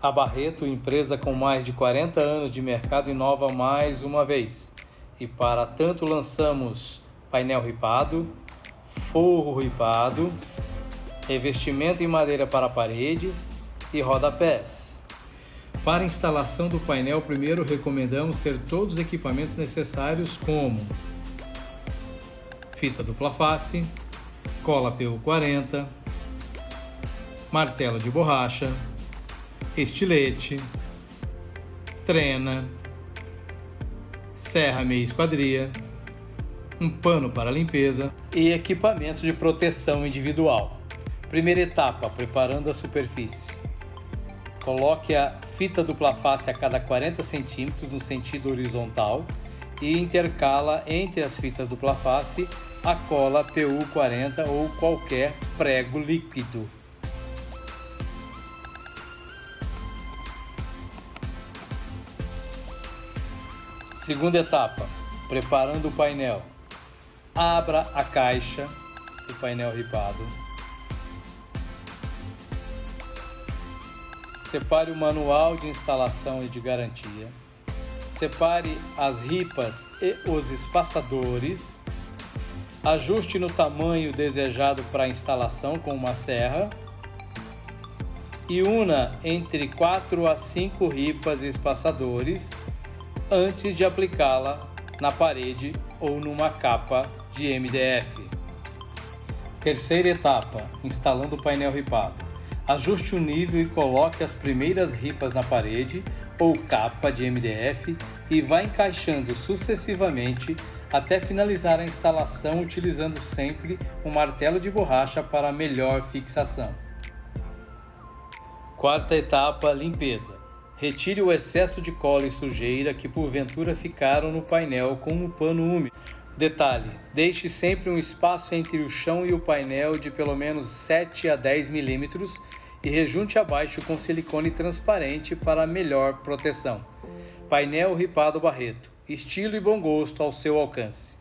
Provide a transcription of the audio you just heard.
A Barreto, empresa com mais de 40 anos de mercado, inova mais uma vez. E para tanto lançamos painel ripado, forro ripado, revestimento em madeira para paredes e rodapés. Para instalação do painel, primeiro recomendamos ter todos os equipamentos necessários como fita dupla face, cola PU40, martelo de borracha, estilete, trena, serra meia esquadria, um pano para limpeza e equipamentos de proteção individual. Primeira etapa, preparando a superfície. Coloque a fita dupla face a cada 40 centímetros no sentido horizontal e intercala entre as fitas dupla face a cola PU40 ou qualquer prego líquido. Segunda etapa, preparando o painel. Abra a caixa do painel ripado. Separe o manual de instalação e de garantia. Separe as ripas e os espaçadores. Ajuste no tamanho desejado para a instalação com uma serra. E una entre 4 a 5 ripas e espaçadores antes de aplicá-la na parede ou numa capa de MDF. Terceira etapa, instalando o painel ripado. Ajuste o nível e coloque as primeiras ripas na parede ou capa de MDF e vá encaixando sucessivamente até finalizar a instalação utilizando sempre um martelo de borracha para melhor fixação. Quarta etapa, limpeza. Retire o excesso de cola e sujeira que porventura ficaram no painel com um pano úmido. Detalhe: deixe sempre um espaço entre o chão e o painel de pelo menos 7 a 10 milímetros e rejunte abaixo com silicone transparente para melhor proteção. Painel Ripado Barreto. Estilo e bom gosto ao seu alcance.